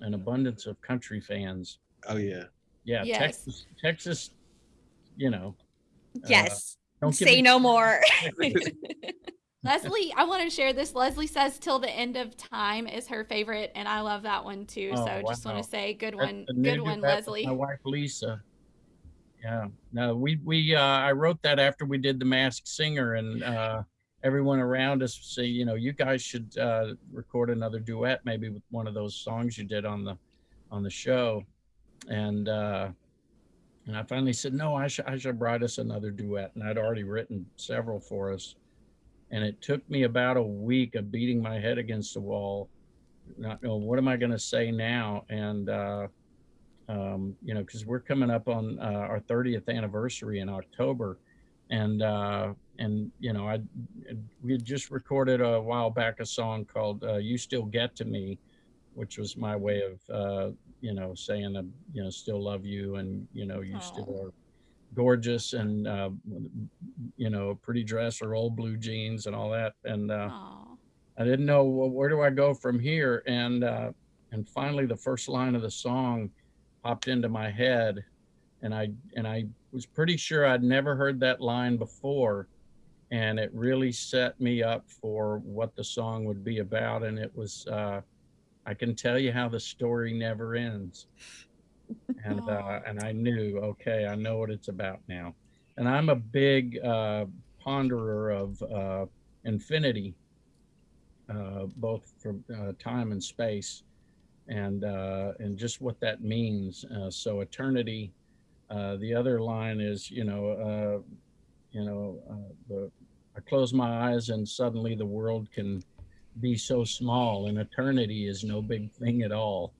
an abundance of country fans. Oh yeah. Yeah, Yes. Texas, Texas, you know. uh, yes, don't say me- no more. Leslie, I want to share this. Leslie says "Till the End of Time" is her favorite, and I love that one too. Oh, so just want to say, good one, good one, Leslie. My wife Lisa. Yeah, no, we we uh, I wrote that after we did the Masked Singer, and uh, everyone around us say, you know, you guys should uh, record another duet, maybe with one of those songs you did on the on the show, and uh, and I finally said, no, I should I should write us another duet, and I'd already written several for us, and it took me about a week of beating my head against the wall not know what am I going to say now, and uh, um, you know, because we're coming up on uh, our 30th anniversary in October, and uh, and you know, I we had just recorded a while back a song called uh, "You Still Get to Me," which was my way of uh, you know saying uh, you know still love you, and you know you still are gorgeous, and uh, you know pretty dress or old blue jeans and all that, and. Uh, I didn't know well, where do I go from here, and uh, and finally the first line of the song popped into my head, and I and I was pretty sure I'd never heard that line before, and it really set me up for what the song would be about, and it was uh, I can tell you how the story never ends, and uh, and I knew okay I know what it's about now, and I'm a big uh, ponderer of uh, infinity uh, both from uh, time and space, and uh, and just what that means. Uh, so eternity. Uh, the other line is, you know, uh, you know, uh, the I close my eyes and suddenly the world can be so small, and eternity is no big thing at all.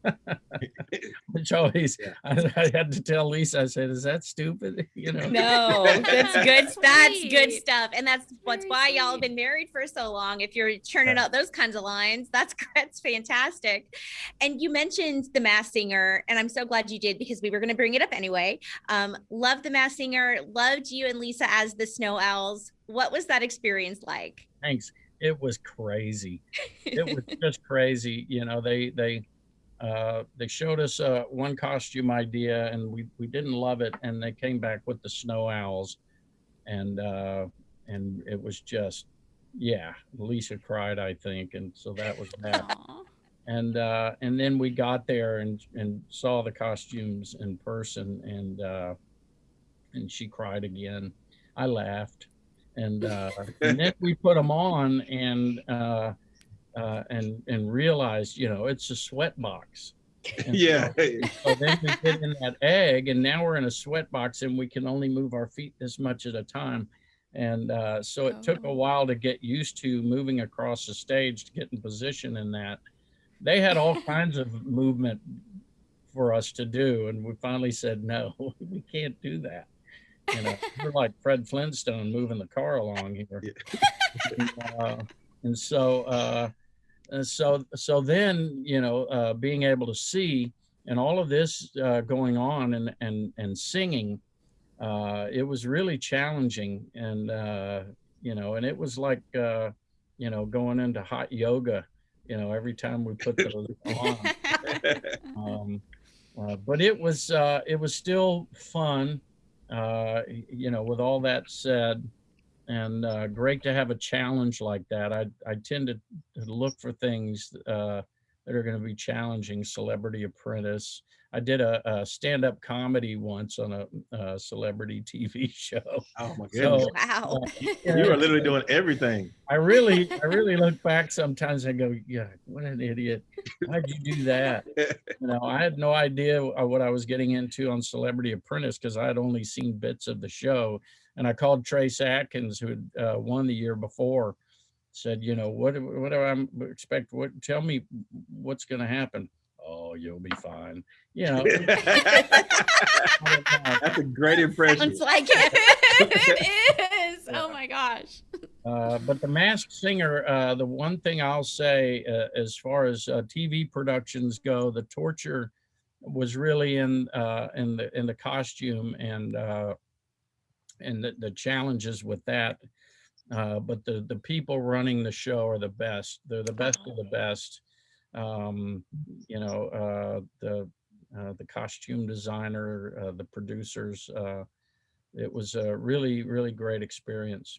Which always, Yeah. I, I had to tell Lisa. I said, "Is that stupid?" You know. No, that's good. That's good stuff, and that's what's why y'all have been married for so long. If you're churning out those kinds of lines, that's that's fantastic. And you mentioned the Masked Singer, and I'm so glad you did because we were going to bring it up anyway. Um, love the Masked Singer. Loved you and Lisa as the Snow Owls. What was that experience like? Thanks. It was crazy. it was just crazy. You know, they they uh, they showed us uh, one costume idea, and we we didn't love it, and they came back with the snow owls, and uh, and it was just yeah. Lisa cried, I think, and so that was that. Aw. and uh, and then we got there and and saw the costumes in person, and uh, and she cried again. I laughed, and uh, and then we put them on and uh, uh, and and realized, you know, it's a sweat box. And yeah. So then we get in that egg, and now we're in a sweat box, and we can only move our feet this much at a time. And uh, so it took a Oh. while to get used to moving across the stage to get in position in that. They had all kinds of movement for us to do, and we finally said, no, we can't do that. You know, we're like Fred Flintstone moving the car along here. and, uh, and so, uh, and so, so then, you know, uh, being able to see, and all of this uh, going on and and and singing, uh, it was really challenging, and uh, you know, and it was like uh, you know going into hot yoga, you know, every time we put those on. Um, uh, but it was uh, it was still fun, uh, you know. With all that said, and uh, great to have a challenge like that. I I tend to, look for things uh, that are going to be challenging. Celebrity Apprentice. I did a, a stand-up comedy once on a, uh celebrity TV show. Oh my So- goodness. Wow. You are literally doing everything. I really, I really look back sometimes and go, yeah, what an idiot. How'd you do that? You know, I had no idea what I was getting into on Celebrity Apprentice because I had only seen bits of the show. And I called Trace Atkins, who had uh, won the year before, said, you know, what, do- what do I expect? What, tell me what's going to happen. Oh, you'll be fine. You know, I don't know. That's a great impression. Sounds like it. it is. Oh my gosh. Uh, but the Masked Singer, uh, the one thing I'll say uh, as far as uh, TV productions go, the torture was really in uh, in the in the costume and uh, and the, the challenges with that. Uh, but the the people running the show are the best. They're the best of the best. Um, you know, uh, the uh, the costume designer, uh, the producers. Uh, it was a really really great experience.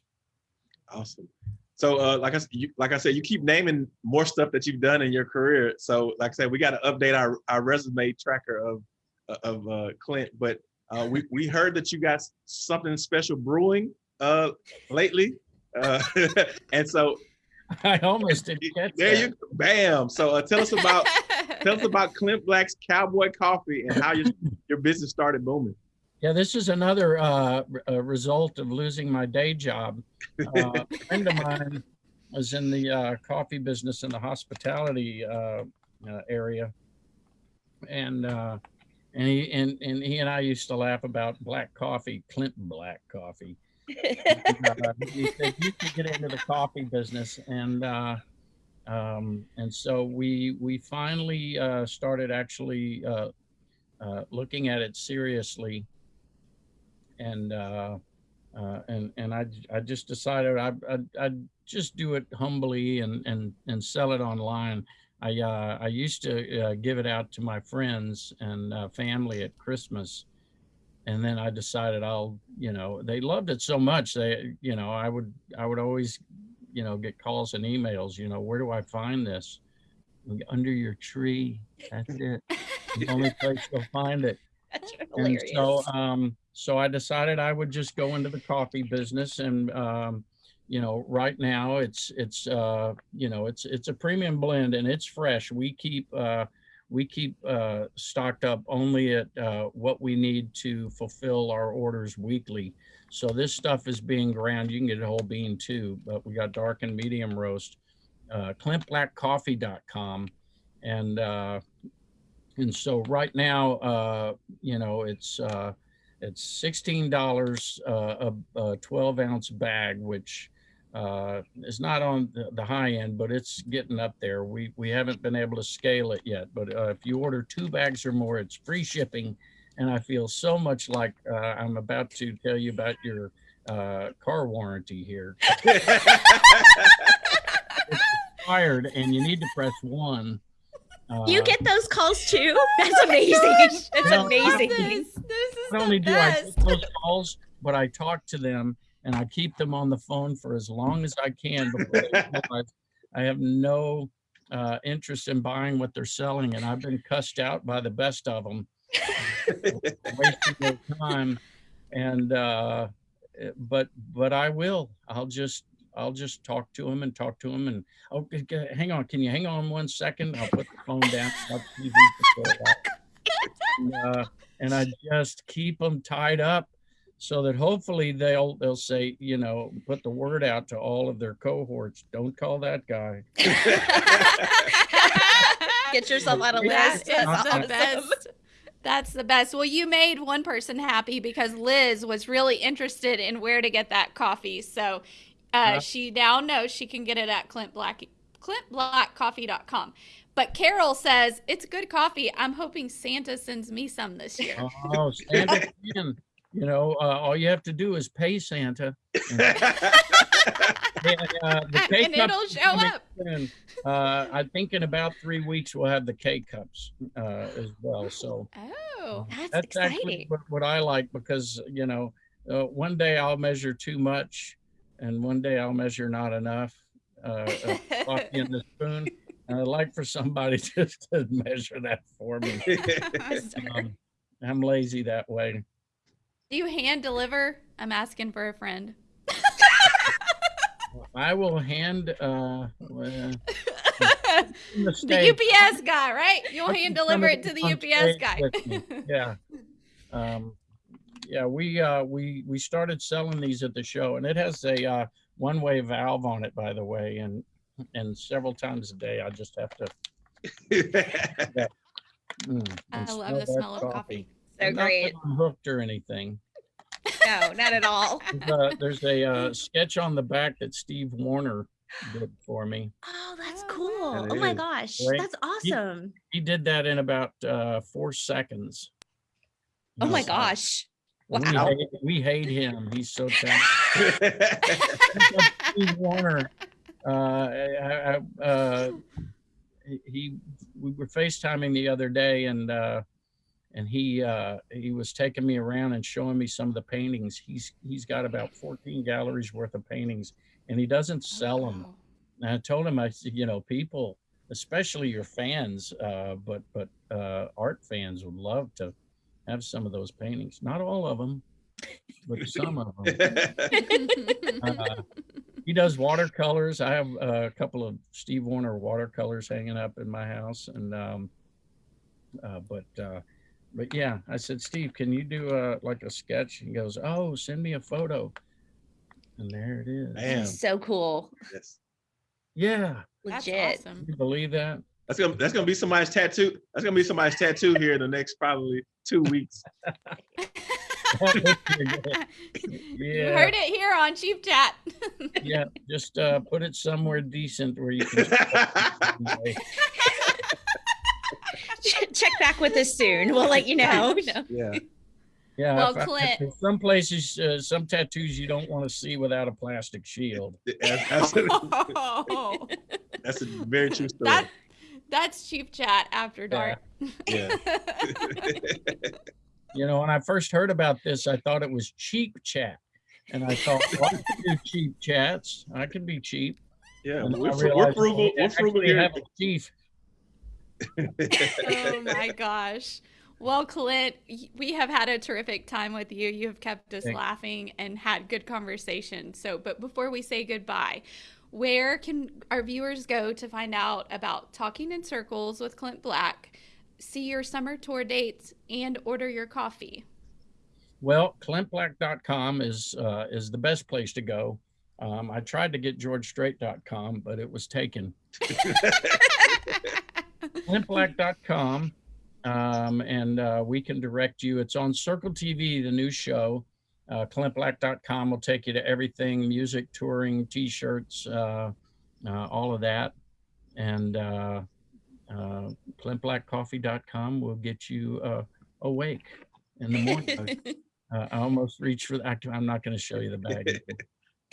Awesome. So, uh, like I, you, like I said, you keep naming more stuff that you've done in your career. So, like I said, we got to update our, our resume tracker of of uh, Clint. But uh, we we heard that you got something special brewing uh, lately, uh, and so I almost didn't catch there that. you bam. So, uh, tell us about tell us about Clint Black's Cowboy Coffee and how your your business started booming. Yeah, this is another uh, r- uh, result of losing my day job. Uh, a friend of mine was in the uh, coffee business in the hospitality uh, uh, area, and uh, and he and, and he and I used to laugh about black coffee, Clinton black coffee. Uh, he get into the coffee business, and uh, um, and so we we finally uh, started actually uh, uh, looking at it seriously and uh, and and I I just decided I I I'd just do it humbly and and and sell it online. I I used to give it out to my friends and family at Christmas, and then I decided I'll you know they loved it so much they you know I would I would always you know get calls and emails you know where do I find this? Under your tree. That's it. The only place you'll find it. That's and so um so i decided i would just go into the coffee business and um you know right now it's it's uh you know it's it's a premium blend and it's fresh. We keep uh we keep uh stocked up only at uh what we need to fulfill our orders weekly. So this stuff is being ground. You can get a whole bean too but we got dark and medium roast uh clintblackcoffee.com and uh and so right now uh you know it's uh it's sixteen dollars uh, a, a twelve ounce bag, which uh, is not on the, the high end, but it's getting up there. We we haven't been able to scale it yet, but uh, if you order two bags or more, it's free shipping. And I feel so much like uh, I'm about to tell you about your uh, car warranty here. Expired, and you need to press one. you Uh, get those calls too? That's amazing. That's No, amazing. This, this is not the only do I take best. those calls, but I talk to them and I keep them on the phone for as long as I can before I have no uh, interest in buying what they're selling, and I've been cussed out by the best of them, wasting their time. And uh, eh, but but I will. I'll just I'll just talk to them and talk to them and oh, hang on, can you hang on one second? I'll put the phone down. TV for a while. and, uh, and I just keep them tied up so that hopefully they'll they'll say you know put the word out to all of their cohorts don't call that guy Get yourself on a That list. That's the awesome. best. That's the best. Well, you made one person happy because Liz was really interested in where to get that coffee. So uh, Uh. she now knows she can get it at Clint Black clintblackcoffee.com. But Carol says it's good coffee. I'm hoping Santa sends me some this year. Oh, Santa can. You know, uh, all you have to do is pay Santa. And, uh, the and K-cups it'll show up. soon. Uh, I think in about three weeks we'll have the K cups uh, as well. So Oh, That's, that's actually what, what I like because you know, uh, one day I'll measure too much, and one day I'll measure not enough. Uh, uh, in the spoon. And I'd like for somebody just to measure that for me. Um, I'm lazy that way. Do you hand deliver? I'm asking for a friend. I will hand uh, well, in the the UPS guy, right? You'll hand deliver it to the UPS guy. yeah. Um, yeah, we uh, we we started selling these at the show, and it has a uh, one-way valve on it, by the way, and and several times a day I just have to. mm, I and love the smell of coffee. So not great. hooked or anything. No, not at all. There's a, there's a uh, sketch on the back that Steve Wariner did for me. Oh, that's Oh, cool. wow. Oh my That is. gosh. Right. That's awesome. He did that in about uh, four seconds. Oh my He's, uh, gosh. We hate, we hate him. He's so talented. Steve Wariner, uh, I, I, uh, he- he, we were FaceTiming the other day and, uh, and he, uh, he was taking me around and showing me some of the paintings. He's, he's got about 14 galleries worth of paintings and he doesn't sell them. And I told him, I said, you know, people, especially your fans, uh, but, but, uh, art fans would love to have some of those paintings. Not all of them, but some of them. Uh, he does watercolors. I have a couple of Steve Wariner watercolors hanging up in my house, and um, uh, but uh, but yeah, I said, Steve, can you do a like a sketch? He goes, Oh, send me a photo, and there it is. Man. So cool. Yes. Yeah, That's Legit. awesome. you believe that? That's gonna that's gonna be somebody's tattoo. That's gonna be somebody's tattoo here in the next probably two weeks. You Yeah. heard it here on Cheap Chat. Yeah, just uh, put it somewhere decent where you can. Ch- Check back with us soon. We'll let you know. yeah. Yeah, Well, if I- Clint- there's some places, uh, some tattoos you don't want to see without a plastic shield. That's, that's, Oh, that's a very true story. that, that's Cheap Chat after dark. Yeah. You know, when I first heard about this, I thought it was cheap chat. And I thought, well, I can do cheap chats. I can be cheap. Yeah. And We're, I fru- we're realized frugal. we We're frugal actually here. have a chief. Oh my gosh. Well, Clint, we have had a terrific time with you. You have kept us Thanks. laughing and had good conversation. So, but before we say goodbye, where can our viewers go to find out about Talking in Circles with Clint Black, see your summer tour dates, and order your coffee? Well, clintblack.com is uh, is the best place to go. Um, I tried to get georgestrait.com, but it was taken. clintblack.com um, and uh, we can direct you. It's on Circle TV, the new show. Uh, clintblack.com will take you to everything music, touring, t shirts, uh, uh, all of that. And uh, uh, clintblackcoffee.com will get you uh, awake in the morning. uh, I almost reached for the, I'm not going to show you the bag.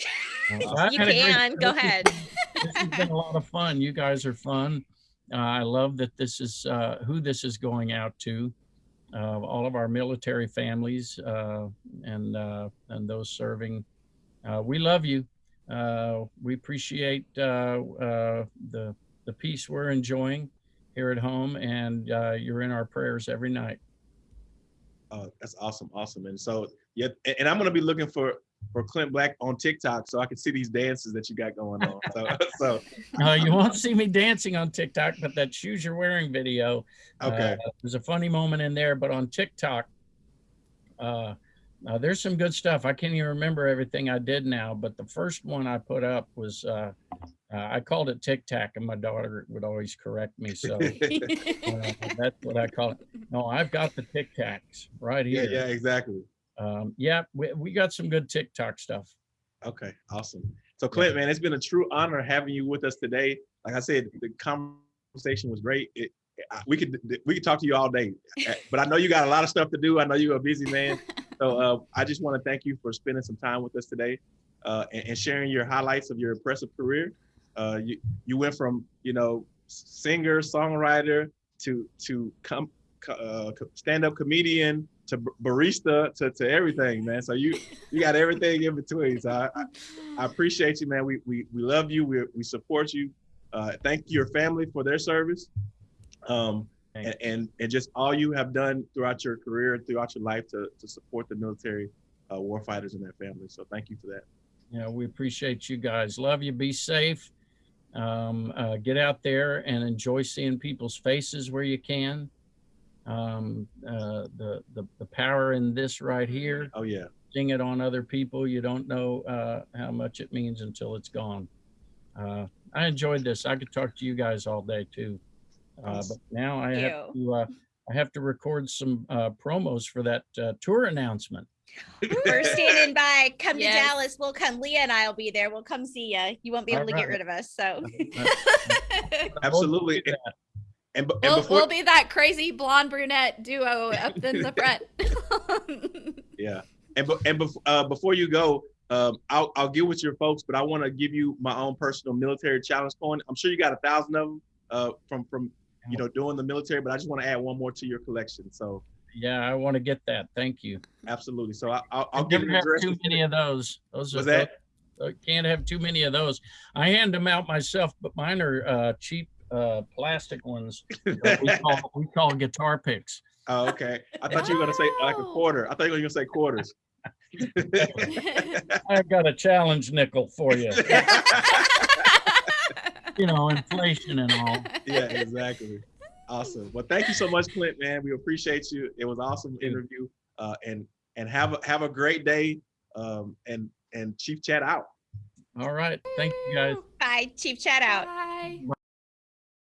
Uh, You great- can. Go ahead. this has been a lot of fun. You guys are fun. Uh, I love that this is uh, who this is going out to. Uh, all of our military families uh, and uh, and those serving. Uh, we love you. We appreciate the the peace we're enjoying here at home, and you're in our prayers every night. Oh, that's awesome, awesome. And so, yeah, and, and I'm gonna be looking for for Clint Black on TikTok so I can see these dances that you got going on. So, so Uh, you won't see me dancing on TikTok, but that shoes you're wearing video okay, Uh, there's a funny moment in there, but on TikTok, uh, uh, there's some good stuff. I can't even remember everything I did now, but the first one I put up was uh, uh, I called it Tic Tac, and my daughter would always correct me. So uh, that's what I call it. No, I've got the Tic Tacs right yeah, here. yeah, exactly. Um, yeah, we, we got some good TikTok stuff. Okay, awesome. So Clint, man, it's been a true honor having you with us today. like I said, the conversation was great. It, I- we could we could talk to you all day, Uh, but I know you got a lot of stuff to do. I know you're a busy man, so uh, I just want to thank you for spending some time with us today uh, and, and sharing your highlights of your impressive career. Uh, you you went from you know singer songwriter to to come uh, stand up comedian to barista to, to everything, man. So you you got everything in between. So I, I, I appreciate you, man. We we we love you. We we support you. Uh, thank your family for their service. Um, and, and and just all you have done throughout your career, throughout your life to to support the military uh, warfighters and their families. So thank you for that. Yeah, we appreciate you guys. Love you. Be safe. Um, uh, get out there and enjoy seeing people's faces where you can. Um, uh, the, the the power in this right here. Oh yeah, Sing it on other people. You don't know uh, how much it means until it's gone. Uh, I enjoyed this. I could talk to you guys all day too. Uh, but now I have to uh, I have to record some uh, promos for that uh, tour announcement. We're standing by. Come Yes. to Dallas. We'll come. Leah and I will be there. We'll come see you. You won't be able to get rid of us. So absolutely. Do And, and, we'll, before we'll be that crazy blonde brunette duo up in the front. Yeah, and be- and bef- uh, before you go, um, I'll I'll get with your folks, but I want to give you my own personal military challenge coin. I'm sure you got a thousand of them uh, from from you know doing the military, but I just want to add one more to your collection. So Yeah, I want to get that. Thank you. absolutely. So I, I'll I I'll give you have address. too many of those. Those are Was that? I can't have too many of those. I hand them out myself, but mine are uh, cheap uh, plastic ones. that we call we call guitar picks. oh, okay. I thought you were gonna say like a Oh. quarter. I thought you were gonna say quarters. I've got a challenge nickel for you. You know, inflation and all. yeah, exactly. Awesome. Well, thank you so much, Clint. Man, we appreciate you. It was awesome interview. Uh, and and have a have a great day. Um, and and Chief Chat out. All right. Thank you guys. bye, Chief. Chat out. Bye. Bye.